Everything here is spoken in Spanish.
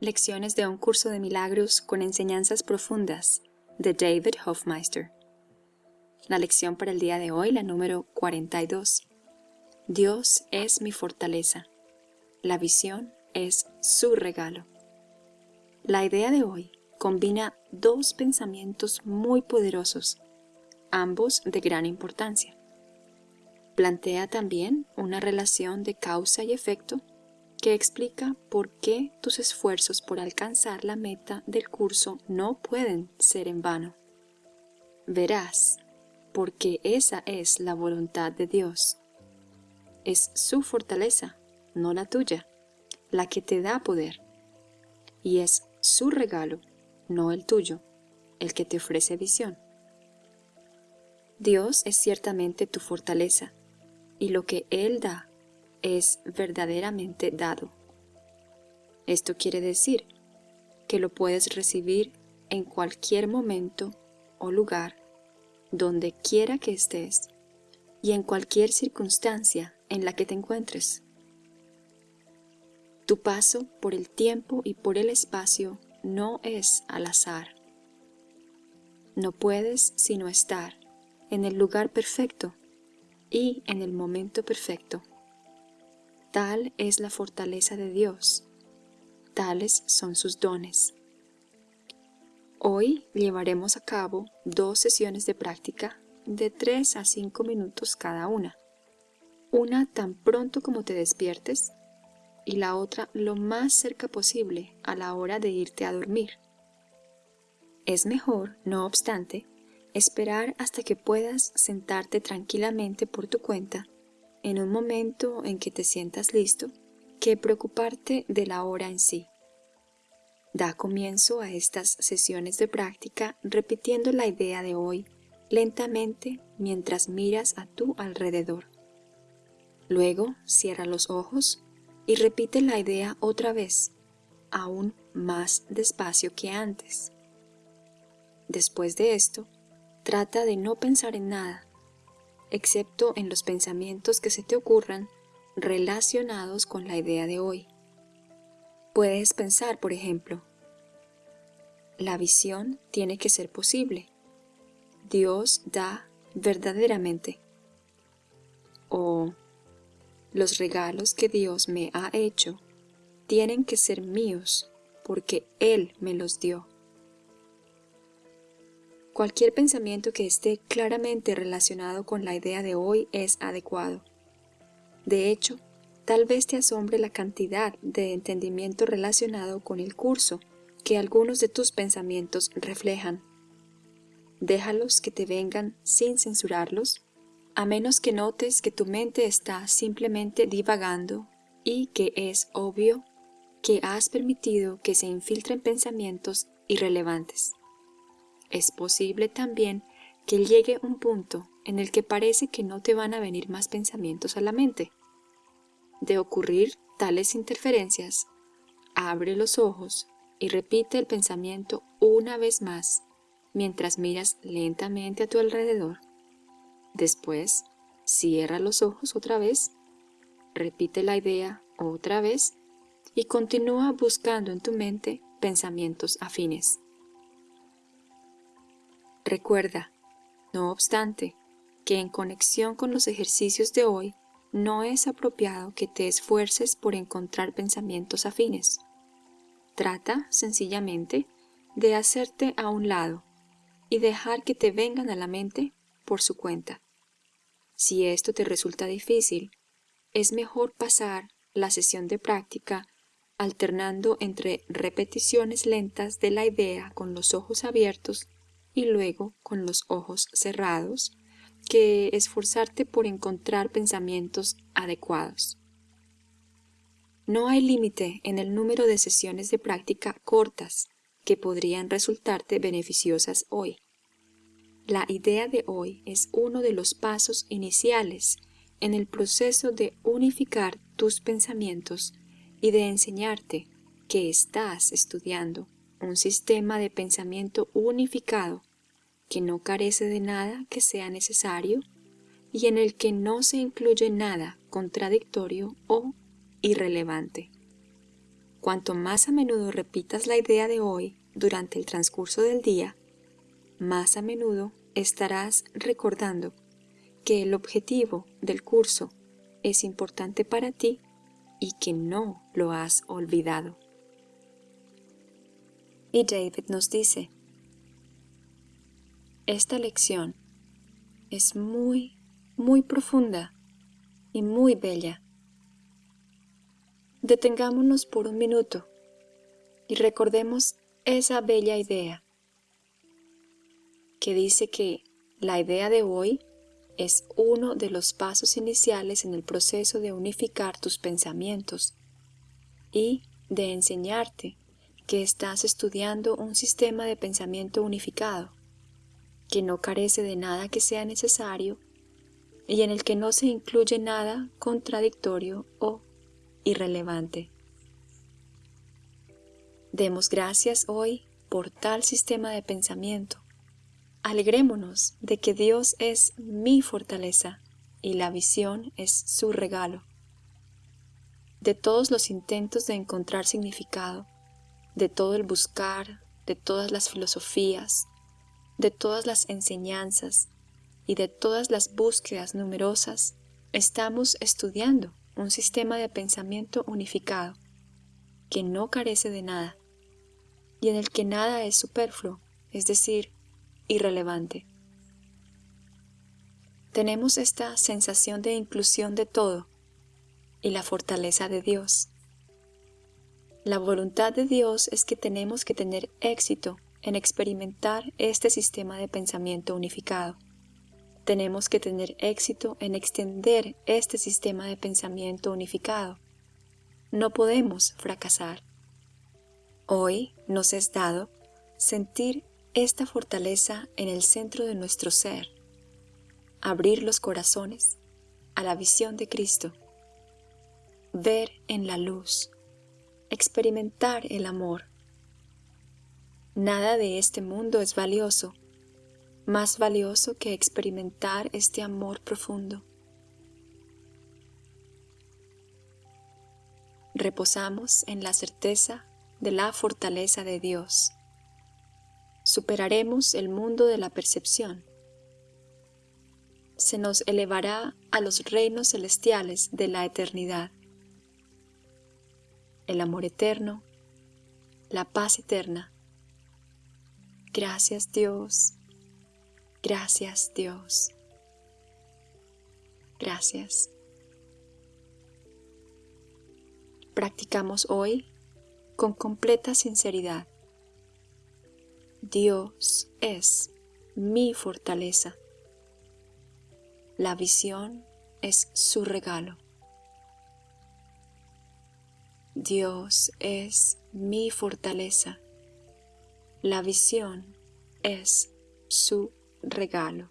Lecciones de un curso de milagros con enseñanzas profundas de David Hofmeister. La lección para el día de hoy, la número 42. Dios es mi fortaleza. La visión es su regalo. La idea de hoy combina dos pensamientos muy poderosos, ambos de gran importancia. Plantea también una relación de causa y efecto que explica por qué tus esfuerzos por alcanzar la meta del curso no pueden ser en vano. Verás, porque esa es la voluntad de Dios. Es su fortaleza, no la tuya, la que te da poder. Y es su regalo, no el tuyo, el que te ofrece visión. Dios es ciertamente tu fortaleza, y lo que Él da es verdaderamente dado. Esto quiere decir que lo puedes recibir en cualquier momento o lugar, donde quiera que estés y en cualquier circunstancia en la que te encuentres. Tu paso por el tiempo y por el espacio no es al azar. No puedes sino estar en el lugar perfecto y en el momento perfecto. Tal es la fortaleza de Dios, tales son sus dones. Hoy llevaremos a cabo dos sesiones de práctica de 3 a 5 minutos cada una. Una tan pronto como te despiertes y la otra lo más cerca posible a la hora de irte a dormir. Es mejor, no obstante, esperar hasta que puedas sentarte tranquilamente por tu cuenta en un momento en que te sientas listo que preocuparte de la hora en sí. Da comienzo a estas sesiones de práctica repitiendo la idea de hoy lentamente mientras miras a tu alrededor. Luego cierra los ojos y repite la idea otra vez, aún más despacio que antes. Después de esto, trata de no pensar en nada excepto en los pensamientos que se te ocurran relacionados con la idea de hoy. Puedes pensar, por ejemplo, la visión tiene que ser posible. Dios da verdaderamente. O los regalos que Dios me ha hecho tienen que ser míos porque Él me los dio. Cualquier pensamiento que esté claramente relacionado con la idea de hoy es adecuado. De hecho, tal vez te asombre la cantidad de entendimiento relacionado con el curso que algunos de tus pensamientos reflejan. Déjalos que te vengan sin censurarlos, a menos que notes que tu mente está simplemente divagando y que es obvio que has permitido que se infiltren pensamientos irrelevantes. Es posible también que llegue un punto en el que parece que no te van a venir más pensamientos a la mente. De ocurrir tales interferencias, abre los ojos y repite el pensamiento una vez más mientras miras lentamente a tu alrededor. Después, cierra los ojos otra vez, repite la idea otra vez y continúa buscando en tu mente pensamientos afines. Recuerda, no obstante, que en conexión con los ejercicios de hoy, no es apropiado que te esfuerces por encontrar pensamientos afines. Trata, sencillamente, de hacerte a un lado y dejar que te vengan a la mente por su cuenta. Si esto te resulta difícil, es mejor pasar la sesión de práctica alternando entre repeticiones lentas de la idea con los ojos abiertos y luego con los ojos cerrados que esforzarte por encontrar pensamientos adecuados. No hay límite en el número de sesiones de práctica cortas que podrían resultarte beneficiosas hoy. La idea de hoy es uno de los pasos iniciales en el proceso de unificar tus pensamientos y de enseñarte que estás estudiando un sistema de pensamiento unificado que no carece de nada que sea necesario y en el que no se incluye nada contradictorio o irrelevante. cuanto más a menudo repitas la idea de hoy durante el transcurso del día, más a menudo estarás recordando que el objetivo del curso es importante para ti y que no lo has olvidado. Y David nos dice, esta lección es muy, muy profunda y muy bella. Detengámonos por un minuto y recordemos esa bella idea que dice que la idea de hoy es uno de los pasos iniciales en el proceso de unificar tus pensamientos y de enseñarte que estás estudiando un sistema de pensamiento unificado, que no carece de nada que sea necesario y en el que no se incluye nada contradictorio o irrelevante. Demos gracias hoy por tal sistema de pensamiento Alegrémonos de que Dios es mi fortaleza y la visión es su regalo. De todos los intentos de encontrar significado, de todo el buscar, de todas las filosofías, de todas las enseñanzas y de todas las búsquedas numerosas, estamos estudiando un sistema de pensamiento unificado que no carece de nada y en el que nada es superfluo, es decir, irrelevante. Tenemos esta sensación de inclusión de todo y la fortaleza de Dios. La voluntad de Dios es que tenemos que tener éxito en experimentar este sistema de pensamiento unificado. Tenemos que tener éxito en extender este sistema de pensamiento unificado. No podemos fracasar. Hoy nos es dado sentir esta fortaleza en el centro de nuestro ser, abrir los corazones a la visión de Cristo, ver en la luz, experimentar el amor. Nada de este mundo es valioso, más valioso que experimentar este amor profundo. Reposamos en la certeza de la fortaleza de Dios superaremos el mundo de la percepción. Se nos elevará a los reinos celestiales de la eternidad. El amor eterno, la paz eterna. Gracias Dios, gracias Dios, gracias. Practicamos hoy con completa sinceridad Dios es mi fortaleza. La visión es su regalo. Dios es mi fortaleza. La visión es su regalo.